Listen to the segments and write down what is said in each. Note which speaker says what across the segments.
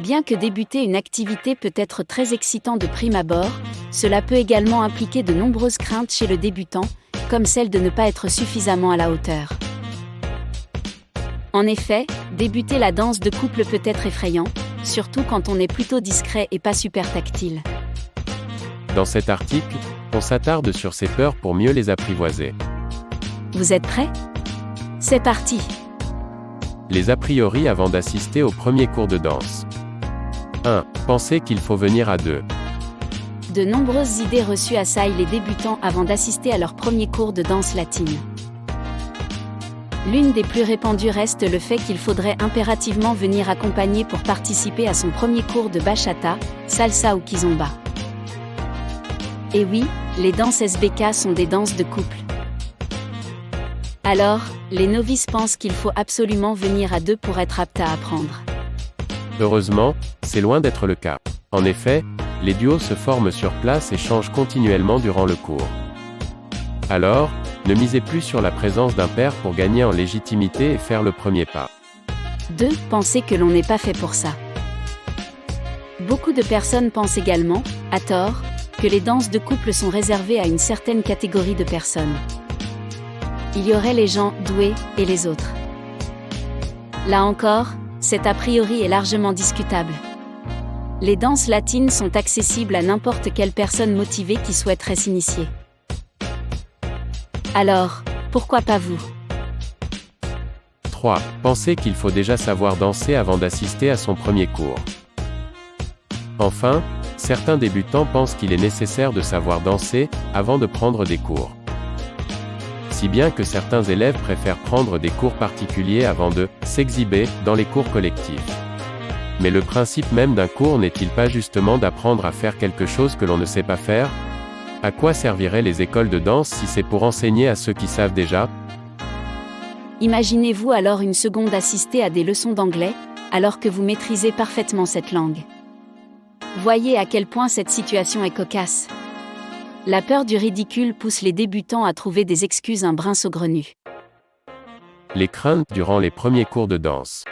Speaker 1: Bien que débuter une activité peut être très excitant de prime abord, cela peut également impliquer de nombreuses craintes chez le débutant, comme celle de ne pas être suffisamment à la hauteur. En effet, débuter la danse de couple peut être effrayant, surtout quand on est plutôt discret et pas super tactile.
Speaker 2: Dans cet article, on s'attarde sur ces peurs pour mieux les apprivoiser.
Speaker 1: Vous êtes prêts? C'est parti
Speaker 2: Les a priori avant d'assister au premier cours de danse. 1. Pensez qu'il faut venir à deux.
Speaker 1: De nombreuses idées reçues assaillent les débutants avant d'assister à leur premier cours de danse latine. L'une des plus répandues reste le fait qu'il faudrait impérativement venir accompagner pour participer à son premier cours de bachata, salsa ou kizomba. Et oui, les danses SBK sont des danses de couple. Alors, les novices pensent qu'il faut absolument venir à deux pour être apte à apprendre.
Speaker 2: Heureusement, c'est loin d'être le cas. En effet, les duos se forment sur place et changent continuellement durant le cours. Alors, ne misez plus sur la présence d'un père pour gagner en légitimité et faire le premier pas.
Speaker 1: 2. Pensez que l'on n'est pas fait pour ça. Beaucoup de personnes pensent également, à tort, que les danses de couple sont réservées à une certaine catégorie de personnes. Il y aurait les gens doués et les autres. Là encore, cet a priori est largement discutable. Les danses latines sont accessibles à n'importe quelle personne motivée qui souhaiterait s'initier. Alors, pourquoi pas vous?
Speaker 2: 3. Pensez qu'il faut déjà savoir danser avant d'assister à son premier cours. Enfin, certains débutants pensent qu'il est nécessaire de savoir danser, avant de prendre des cours. Si bien que certains élèves préfèrent prendre des cours particuliers avant de s'exhiber dans les cours collectifs. Mais le principe même d'un cours n'est-il pas justement d'apprendre à faire quelque chose que l'on ne sait pas faire? À quoi serviraient les écoles de danse si c'est pour enseigner à ceux qui savent déjà?
Speaker 1: Imaginez-vous alors une seconde assister à des leçons d'anglais, alors que vous maîtrisez parfaitement cette langue. Voyez à quel point cette situation est cocasse. La peur du ridicule pousse les débutants à trouver des excuses un brin saugrenues.
Speaker 2: Les craintes durant les premiers cours de danse.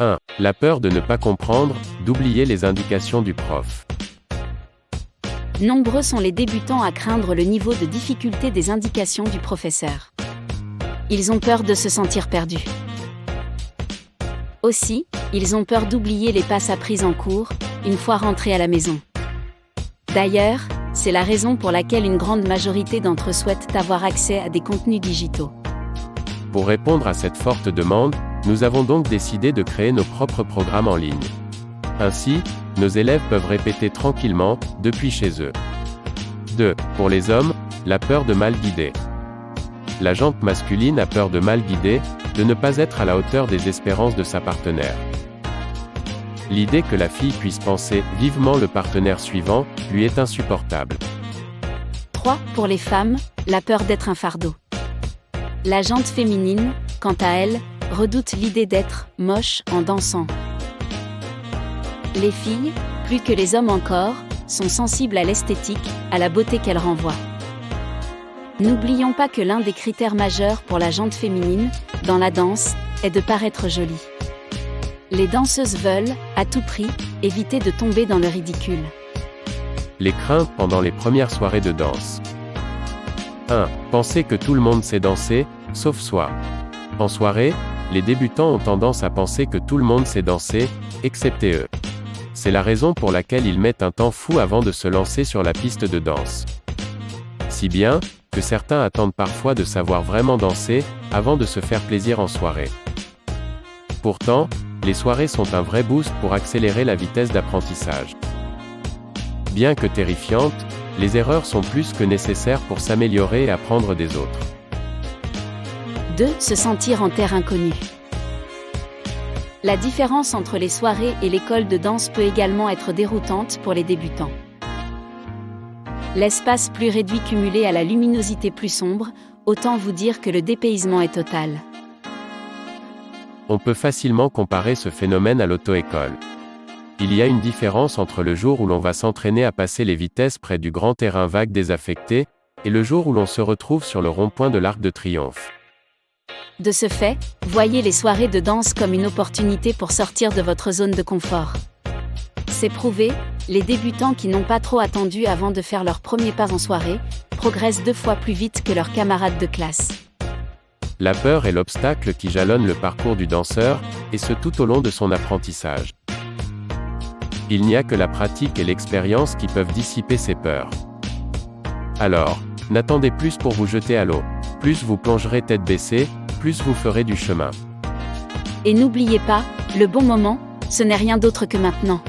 Speaker 2: 1. La peur de ne pas comprendre, d'oublier les indications du prof.
Speaker 1: Nombreux sont les débutants à craindre le niveau de difficulté des indications du professeur. Ils ont peur de se sentir perdus. Aussi, ils ont peur d'oublier les passes apprises en cours, une fois rentrés à la maison. D'ailleurs, c'est la raison pour laquelle une grande majorité d'entre eux souhaitent avoir accès à des contenus digitaux.
Speaker 2: Pour répondre à cette forte demande, nous avons donc décidé de créer nos propres programmes en ligne. Ainsi, nos élèves peuvent répéter tranquillement, depuis chez eux. 2. Pour les hommes, la peur de mal guider. La jante masculine a peur de mal guider, de ne pas être à la hauteur des espérances de sa partenaire. L'idée que la fille puisse penser vivement le partenaire suivant, lui est insupportable.
Speaker 1: 3. Pour les femmes, la peur d'être un fardeau. La jante féminine, quant à elle, redoute l'idée d'être moche en dansant. Les filles, plus que les hommes encore, sont sensibles à l'esthétique, à la beauté qu'elle renvoie. N'oublions pas que l'un des critères majeurs pour la jante féminine, dans la danse, est de paraître jolie. Les danseuses veulent, à tout prix, éviter de tomber dans le ridicule.
Speaker 2: Les craintes pendant les premières soirées de danse. 1. Penser que tout le monde sait danser, sauf soi. En soirée, les débutants ont tendance à penser que tout le monde sait danser, excepté eux. C'est la raison pour laquelle ils mettent un temps fou avant de se lancer sur la piste de danse. Si bien, que certains attendent parfois de savoir vraiment danser, avant de se faire plaisir en soirée. Pourtant, les soirées sont un vrai boost pour accélérer la vitesse d'apprentissage. Bien que terrifiantes, les erreurs sont plus que nécessaires pour s'améliorer et apprendre des autres.
Speaker 1: 2. Se sentir en terre inconnue. La différence entre les soirées et l'école de danse peut également être déroutante pour les débutants. L'espace plus réduit cumulé à la luminosité plus sombre, autant vous dire que le dépaysement est total.
Speaker 2: On peut facilement comparer ce phénomène à l'auto-école. Il y a une différence entre le jour où l'on va s'entraîner à passer les vitesses près du grand terrain vague désaffecté, et le jour où l'on se retrouve sur le rond-point de l'Arc de Triomphe.
Speaker 1: De ce fait, voyez les soirées de danse comme une opportunité pour sortir de votre zone de confort. C'est prouvé, les débutants qui n'ont pas trop attendu avant de faire leur premier pas en soirée, progressent deux fois plus vite que leurs camarades de classe.
Speaker 2: La peur est l'obstacle qui jalonne le parcours du danseur, et ce tout au long de son apprentissage. Il n'y a que la pratique et l'expérience qui peuvent dissiper ces peurs. Alors, n'attendez plus pour vous jeter à l'eau. Plus vous plongerez tête baissée, plus vous ferez du chemin.
Speaker 1: Et n'oubliez pas, le bon moment, ce n'est rien d'autre que maintenant.